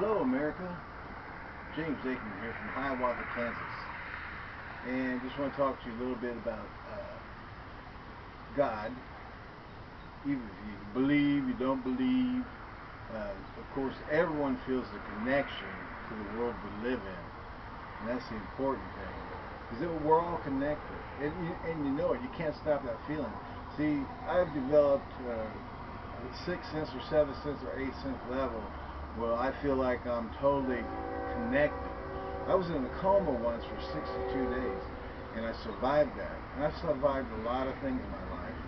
Hello, America. James Aikman here from Hiawatha, Kansas. And just want to talk to you a little bit about uh, God. Even if you believe, you don't believe. Uh, of course, everyone feels the connection to the world we live in. And that's the important thing. Because we're all connected. And you, and you know it. You can't stop that feeling. See, I've developed uh, sixth sense or seventh sense or eighth sense level well, I feel like I'm totally connected. I was in a coma once for 62 days, and I survived that. And I've survived a lot of things in my life,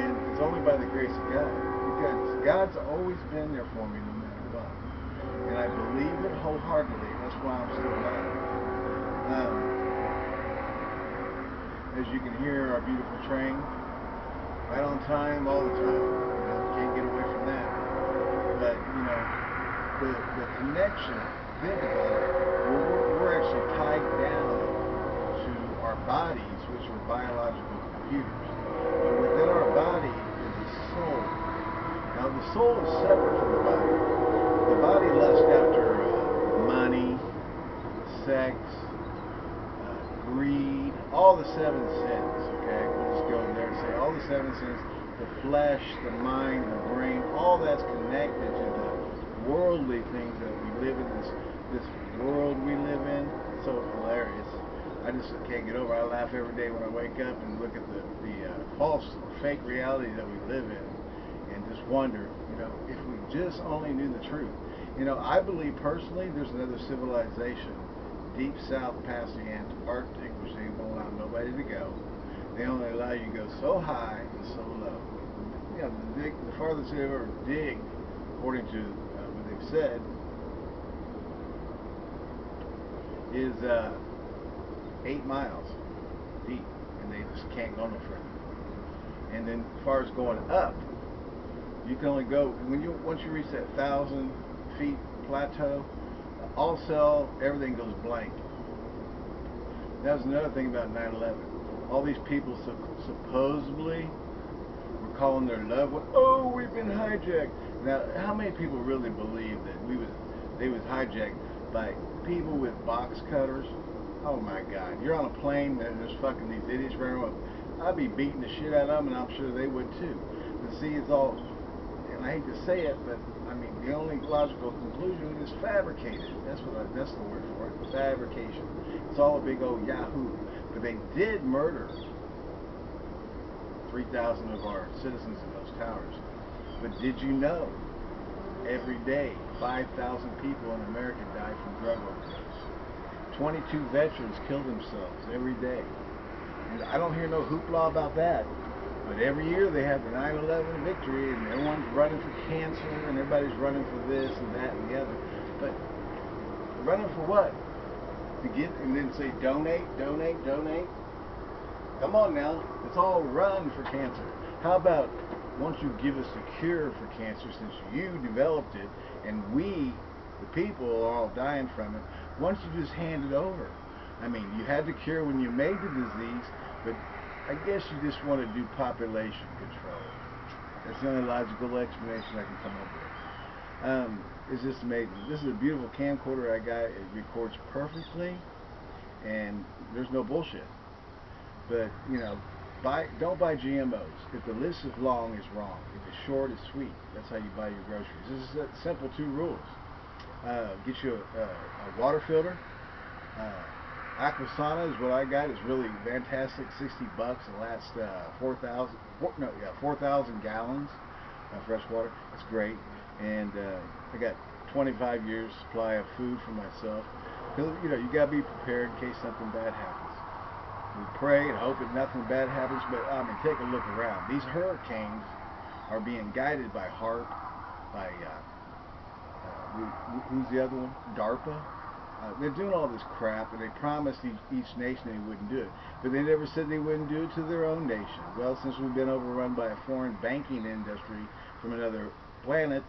and it's only by the grace of God. Because God's always been there for me no matter what. And I believe it wholeheartedly. That's why I'm still alive. Um, as you can hear, our beautiful train, right on time, all the time. You know, can't get away from that. But, you know, the, the connection, about we're, we're actually tied down to our bodies, which are biological computers. But within our body is a soul. Now the soul is separate from the body. The body lusts after uh, money, sex, uh, greed, all the seven sins, okay? We'll just go there and say all the seven sins, the flesh, the mind, the brain, all that's connected to the worldly things that we live in this this world we live in. It's so hilarious. I just can't get over. I laugh every day when I wake up and look at the the uh, false fake reality that we live in, and just wonder, you know, if we just only knew the truth. You know, I believe personally there's another civilization deep south past the Antarctic, which they won't allow nobody to go. They only allow you to go so high and so low. You know, the, dig, the farthest they ever dig, according to said is uh, eight miles deep, and they just can't go no further. And then, as far as going up, you can only go when you once you reach that thousand feet plateau. All cell, everything goes blank. That was another thing about 9/11. All these people supposedly were calling their loved ones, "Oh, we've been hijacked." Now, how many people really believe that we was they was hijacked by people with box cutters? Oh my God! You're on a plane and there's fucking these idiots running around. I'd be beating the shit out of them, and I'm sure they would too. But see, it's all, and I hate to say it, but I mean the only logical conclusion is fabricated. That's what I, that's the word for it. Fabrication. It's all a big old yahoo. But they did murder 3,000 of our citizens in those towers. But did you know every day 5,000 people in America die from drug overdose? 22 veterans kill themselves every day. And I don't hear no hoopla about that. But every year they have the 9-11 victory and everyone's running for cancer and everybody's running for this and that and the other. But running for what? To get and then say donate, donate, donate? Come on now. It's all run for cancer. How about once you give us a cure for cancer, since you developed it, and we, the people, are all dying from it, once you just hand it over? I mean, you had the cure when you made the disease, but I guess you just want to do population control. That's the only logical explanation I can come up with. Um, it's just amazing. This is a beautiful camcorder I got. It records perfectly, and there's no bullshit. But, you know, buy don't buy GMOs. If the list is long, it's wrong. If it's short, it's sweet. That's how you buy your groceries. This is a simple two rules. Uh, get you a, a, a water filter. Uh, Aquasana is what I got. It's really fantastic. 60 bucks. It lasts uh, 4,000. No, yeah, 4,000 gallons of fresh water. It's great. And uh, I got 25 years supply of food for myself. You know you gotta be prepared in case something bad happens we pray and hope that nothing bad happens, but I mean, take a look around. These hurricanes are being guided by HAARP, by, uh, uh, who's the other one? DARPA. Uh, they're doing all this crap, and they promised each, each nation they wouldn't do it. But they never said they wouldn't do it to their own nation. Well, since we've been overrun by a foreign banking industry from another planet,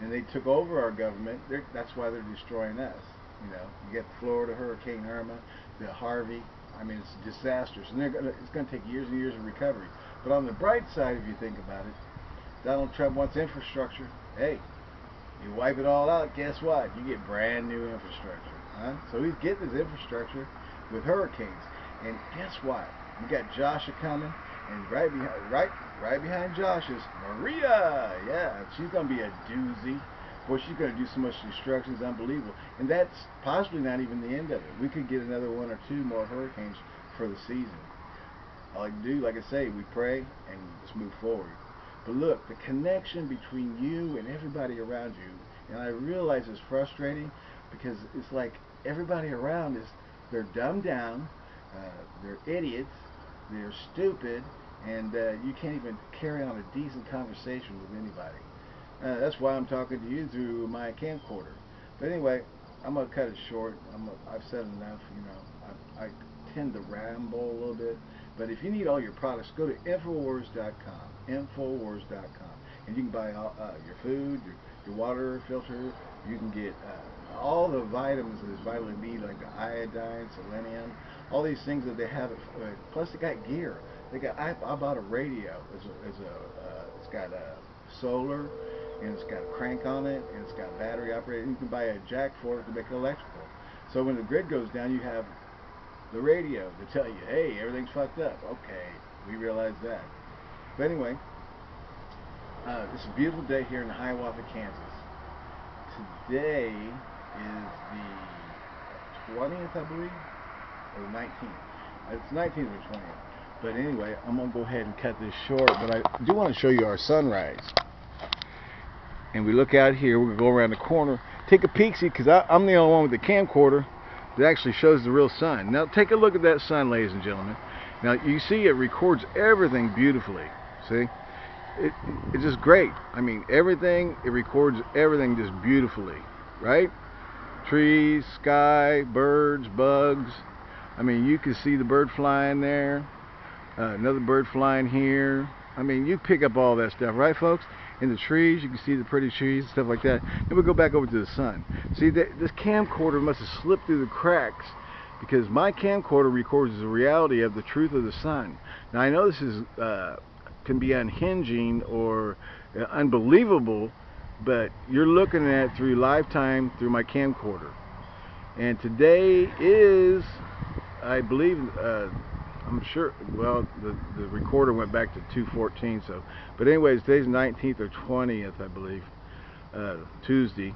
and they took over our government, that's why they're destroying us. You know, you get Florida Hurricane Irma, the Harvey, I mean, it's disastrous, and gonna, it's going to take years and years of recovery. But on the bright side, if you think about it, Donald Trump wants infrastructure. Hey, You wipe it all out, guess what? You get brand new infrastructure. Huh? So he's getting his infrastructure with hurricanes. And guess what? You got Joshua coming, and right behind, right, right behind Josh is Maria. Yeah, she's gonna be a doozy. Boy, she's gonna do so much destruction, it's unbelievable. And that's possibly not even the end of it. We could get another one or two more hurricanes for the season. All I do, like I say, we pray and just move forward. But look, the connection between you and everybody around you, and I realize it's frustrating because it's like everybody around is, they're dumbed down, uh, they're idiots, they're stupid, and uh, you can't even carry on a decent conversation with anybody. Uh, that's why I'm talking to you through my camcorder. But anyway, I'm gonna cut it short. I'm a, I've said enough. You know, I, I tend to ramble a little bit. But if you need all your products, go to Infowars.com. Infowars.com. And you can buy all, uh, your food, your, your water filter. You can get uh, all the vitamins that is vitally need, like the iodine, selenium, all these things that they have. Uh, plus, they got gear. They got. I, I bought a radio. It's a. It's, a, uh, it's got a solar, and it's got a crank on it, and it's got battery operated. You can buy a jack for it to make it electrical. So when the grid goes down, you have the radio to tell you, hey, everything's fucked up. Okay, we realize that. But anyway, uh, it's a beautiful day here in Hiawatha, Kansas. Today is the 20th, I believe, or 19th. It's 19th or 20th. But anyway, I'm going to go ahead and cut this short, but I do want to show you our sunrise. And we look out here, we're going to go around the corner, take a peek, see, because I'm the only one with the camcorder that actually shows the real sun. Now take a look at that sun, ladies and gentlemen. Now you see it records everything beautifully. See? It, it's just great. I mean, everything, it records everything just beautifully, right? Trees, sky, birds, bugs. I mean, you can see the bird flying there, uh, another bird flying here. I mean, you pick up all that stuff, right, folks? In the trees. You can see the pretty trees and stuff like that. Then we go back over to the sun. See, that this camcorder must have slipped through the cracks because my camcorder records the reality of the truth of the sun. Now I know this is uh, can be unhinging or uh, unbelievable, but you're looking at through lifetime through my camcorder. And today is, I believe, uh, I'm sure, well, the, the recorder went back to 214, so, but anyways, today's 19th or 20th, I believe, uh, Tuesday,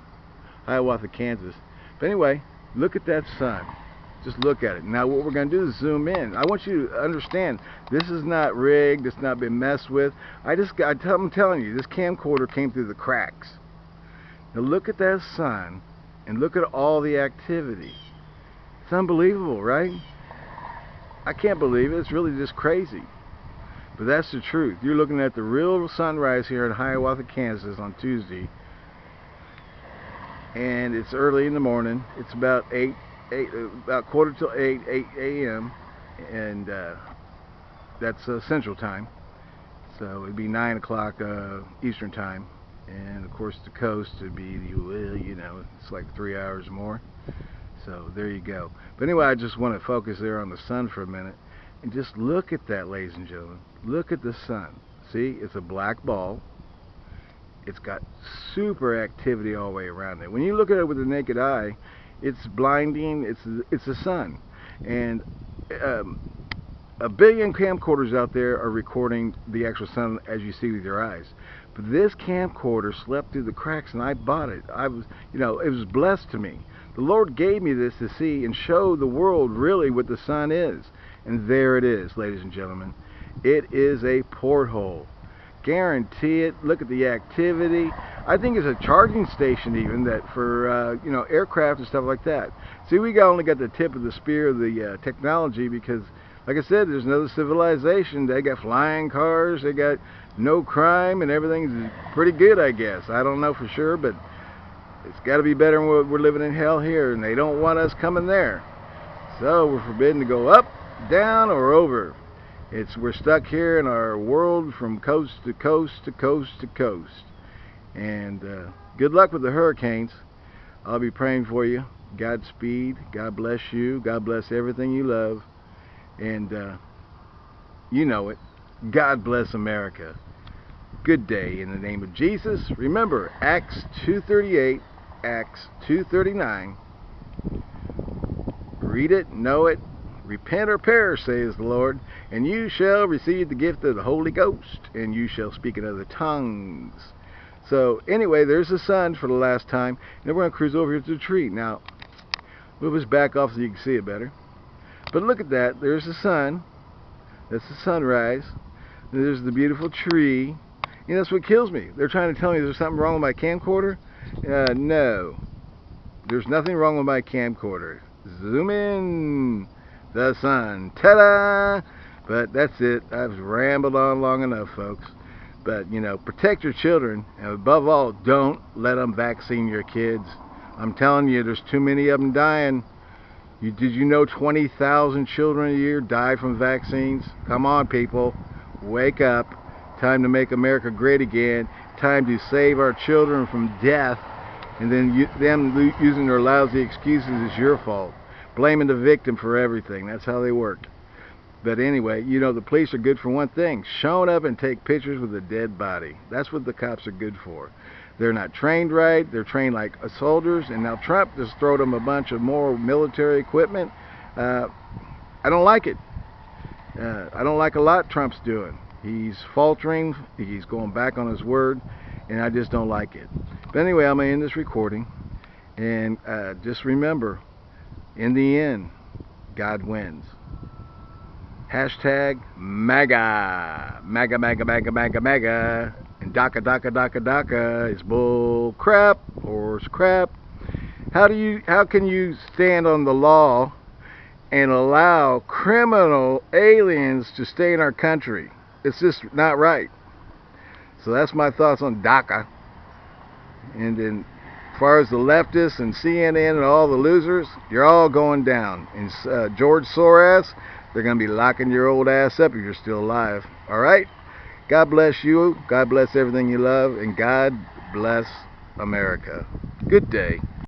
Hiawatha, Kansas. But anyway, look at that sun. Just look at it. Now what we're going to do is zoom in. I want you to understand, this is not rigged, it's not been messed with. I just I'm telling you, this camcorder came through the cracks. Now look at that sun, and look at all the activity. It's unbelievable, right? I can't believe it. It's really just crazy. But that's the truth. You're looking at the real sunrise here in Hiawatha, Kansas on Tuesday. And it's early in the morning. It's about 8, 8 about quarter till 8, 8 a.m. And uh, that's uh, Central Time. So it'd be 9 o'clock uh, Eastern Time. And of course the coast would be, you know, it's like three hours more. So there you go. But anyway, I just want to focus there on the sun for a minute. And just look at that, ladies and gentlemen. Look at the sun. See, it's a black ball. It's got super activity all the way around it. When you look at it with the naked eye, it's blinding. It's it's the sun, and um, a billion camcorders out there are recording the actual sun as you see with your eyes. But this camcorder slept through the cracks, and I bought it. I was, you know, it was blessed to me. The Lord gave me this to see and show the world really what the sun is. And there it is, ladies and gentlemen. It is a porthole. Guarantee it. Look at the activity. I think it's a charging station even that for uh, you know aircraft and stuff like that. See, we got only got the tip of the spear of the uh, technology because, like I said, there's another civilization. They got flying cars. They got no crime and everything's pretty good, I guess. I don't know for sure, but it's got to be better than what we're living in hell here, and they don't want us coming there. So we're forbidden to go up, down, or over. It's we're stuck here in our world from coast to coast to coast to coast. And uh, good luck with the hurricanes. I'll be praying for you. Godspeed. God bless you. God bless everything you love. And uh, you know it. God bless America. good day in the name of Jesus. Remember, Acts 2.38, Acts 2.39. Read it, know it, repent or perish, says the Lord, and you shall receive the gift of the Holy Ghost, and you shall speak in other tongues. So anyway, there's the sun for the last time. Now we're going to cruise over here to the tree. Now, move us back off so you can see it better. But look at that. There's the sun. That's the sunrise. And there's the beautiful tree. And that's what kills me. They're trying to tell me there's something wrong with my camcorder. Uh, no. There's nothing wrong with my camcorder. Zoom in. The sun. Ta-da! But that's it. I've rambled on long enough, folks. But, you know, protect your children. And above all, don't let them vaccine your kids. I'm telling you, there's too many of them dying. You, did you know 20,000 children a year die from vaccines? Come on, people. Wake up. Time to make America great again. Time to save our children from death. And then you, them using their lousy excuses is your fault. Blaming the victim for everything. That's how they work. But anyway, you know, the police are good for one thing. Showing up and take pictures with a dead body. That's what the cops are good for. They're not trained right. They're trained like soldiers. And now Trump just throw them a bunch of more military equipment. Uh, I don't like it. Uh, I don't like a lot Trump's doing. He's faltering. He's going back on his word. And I just don't like it. But anyway, I'm going to end this recording. And uh, just remember, in the end, God wins. Hashtag MAGA. MAGA, MAGA, MAGA, MAGA, MAGA. And DACA, DACA, DACA, DACA is bull crap or crap. How do you, how can you stand on the law and allow criminal aliens to stay in our country? It's just not right. So that's my thoughts on DACA. And then as far as the leftists and CNN and all the losers, you're all going down. And uh, George Soros, they're going to be locking your old ass up if you're still alive. All right? God bless you. God bless everything you love. And God bless America. Good day.